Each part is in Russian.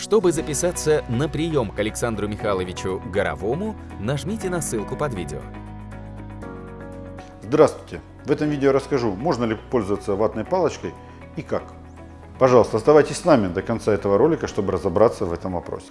Чтобы записаться на прием к Александру Михайловичу Горовому, нажмите на ссылку под видео. Здравствуйте! В этом видео расскажу, можно ли пользоваться ватной палочкой и как. Пожалуйста, оставайтесь с нами до конца этого ролика, чтобы разобраться в этом вопросе.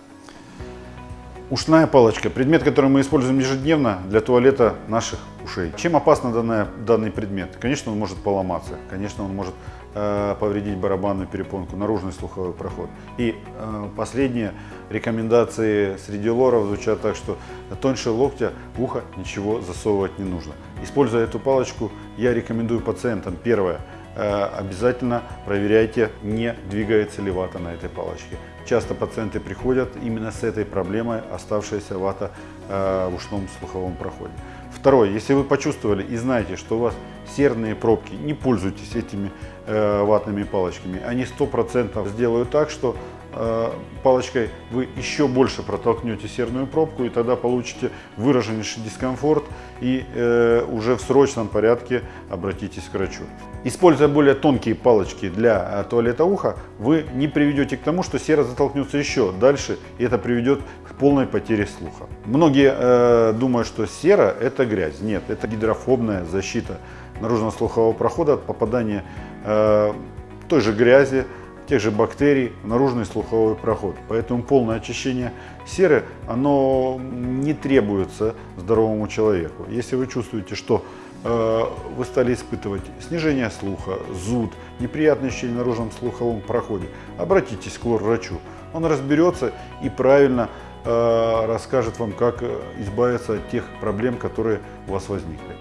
Ушная палочка – предмет, который мы используем ежедневно для туалета наших ушей. Чем опасно данная, данный предмет? Конечно, он может поломаться, конечно, он может э, повредить барабанную перепонку, наружный слуховой проход. И э, последние рекомендации среди лоров звучат так, что тоньше локтя в ухо ничего засовывать не нужно. Используя эту палочку, я рекомендую пациентам, первое, э, обязательно проверяйте, не двигается ли вата на этой палочке. Часто пациенты приходят именно с этой проблемой, оставшаяся вата э, в ушном слуховом проходе. Второе, если вы почувствовали и знаете, что у вас серные пробки, не пользуйтесь этими э, ватными палочками. Они 100% сделают так, что э, палочкой вы еще больше протолкнете серную пробку и тогда получите выраженнейший дискомфорт и э, уже в срочном порядке обратитесь к врачу. Используя более тонкие палочки для э, туалета уха, вы не приведете к тому, что сера затолкнется еще дальше и это приведет полной потере слуха. Многие э, думают, что сера это грязь. Нет, это гидрофобная защита наружного слухового прохода от попадания э, той же грязи, тех же бактерий в наружный слуховой проход. Поэтому полное очищение серы, оно не требуется здоровому человеку. Если вы чувствуете, что э, вы стали испытывать снижение слуха, зуд, неприятные ощущения в наружном слуховом проходе, обратитесь к врачу. Он разберется и правильно расскажет вам, как избавиться от тех проблем, которые у вас возникли.